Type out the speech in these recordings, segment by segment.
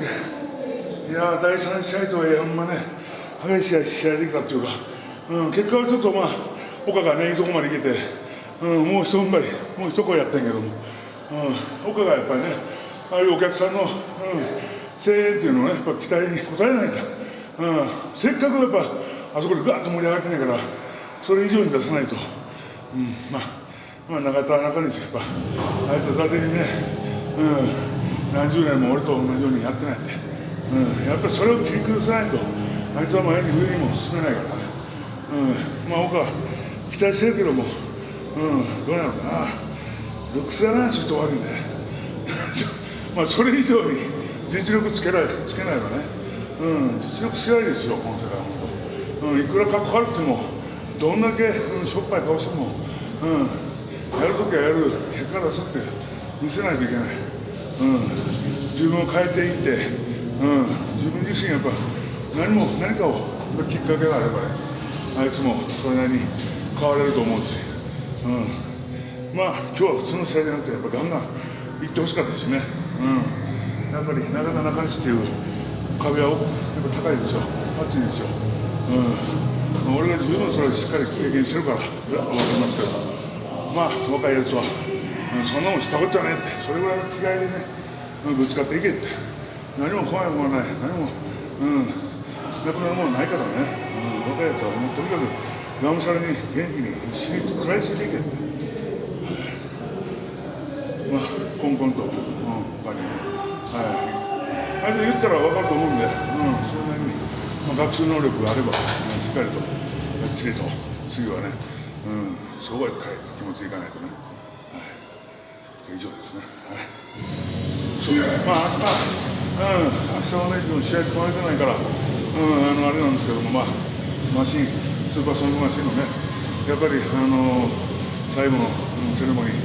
いや第3試合とはいえほんまね激しい試合できたっていうか、うん、結果はちょっとまあ岡がねいいとこまでいけて、うん、もう一踏ん張りもう一声やったんけども、うん、岡がやっぱりねああいうお客さんの、うん、声援っていうのをねやっぱ期待に応えないと、うん、せっかくやっぱあそこでガーッと盛り上がってないからそれ以上に出さないと、うん、まあまあ、中田中西やっぱあいつは伊達にね、うん、何十年も俺と同じようにやってないんで、うん、やっぱりそれを切り崩さないとあいつは前に上にも進めないから、うん、まあ僕は期待してるけども、うん、どうなのかな。ルックスだなちょっと悪いねまあそれ以上に実力つけないつけないわね、うん、実力強いですよこの世界は、うん、いくらかっこ悪くてもどんだけ、うん、しょっぱい顔しても、うん。やるときはやる。結果出すって見せないといけない、うん、自分を変えていって、うん、自分自身やっぱ何も何かをきっかけがあればねあいつもそれなりに変われると思うし、うん、まあ今日は普通の試合じゃなくてやっぱガンガンいってほしかったしね、うん、やっぱり中田中西っていう壁はやっぱ高いですよ熱いですよ、うん、俺が十分それをしっかり経験してるから分かりますけど。まあ若いやつは、そんなもんしたことじゃねえって。それぐらいの気概でね、ぶつかっていけって。何も怖いものはない。何もうんなくなるものはないからね、うん、若いやつはもうとにかくがむしゃらに元気に死に食らいついていけって、まあコンコンと、うん、他にね。はい。あれで言ったら分かると思うんで、うん、それなに、まあ、学習能力があれば、うん、しっかりとがっちりと。次はねうん、そうはいかい気持ちいかないとね、以上ですね、はい、まあ明日、うん、明日はね、試合組まれてないから、うん、あのあれなんですけども、まあ、マシン、スーパーソニックマシンのね、やっぱり、あの最後の、セレモニー、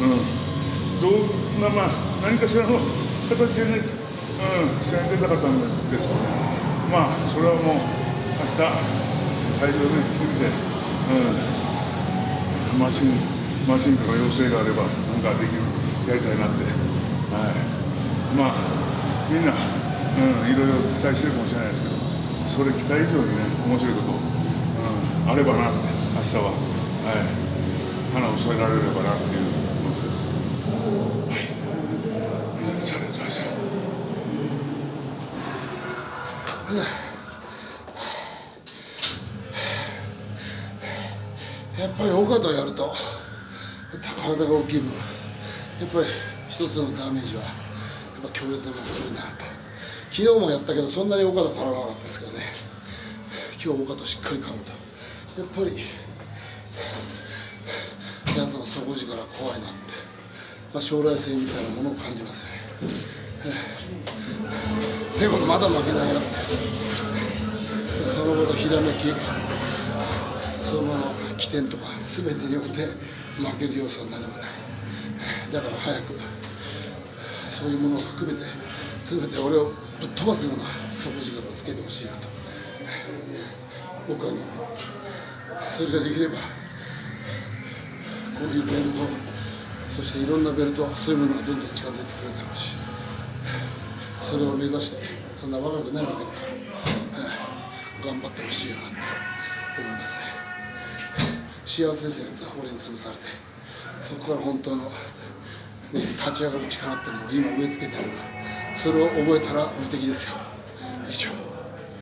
うん、どんな、まあ、何かしらの形でね、うん、試合に出たかったんですけどね、まあ、それはもう、明日会場で見て、うん。マシンマシンとか要請があればなんかできるやりたいなって、はい、まあみんな、うん、いろいろ期待してるかもしれないですけどそれ期待以上にね面白いこと、うん、あればなって明日は、はい、花を添えられればなっていう気持ちです。はい、みんなでチャレンジしょう。やっぱり大方やると。体が大きい分やっぱり一つのダメージはやっぱ強烈なものが来るな。昨日もやったけどそんなに大方変わらなかったですけどね。今日大方しっかり噛むと。やっぱりやつの底力怖いなって、まあ、将来性みたいなものを感じますね。でもまだ負けないよって。その後のひらめきそのまま起点とか全てにおいて負ける要素は何もないだから早くそういうものを含めて全て俺をぶっ飛ばすような底力をつけてほしいなと僕はそれができればこういうベルトそしていろんなベルトそういうものがどんどん近づいてくるだろうしそれを目指してそんな若くないわけだから頑張ってほしいなと思いますね。幸せですよ。やつは俺に潰されて。そこから本当の、ね、立ち上がる力ってものを今植え付けてある。からそれを覚えたら無敵ですよ。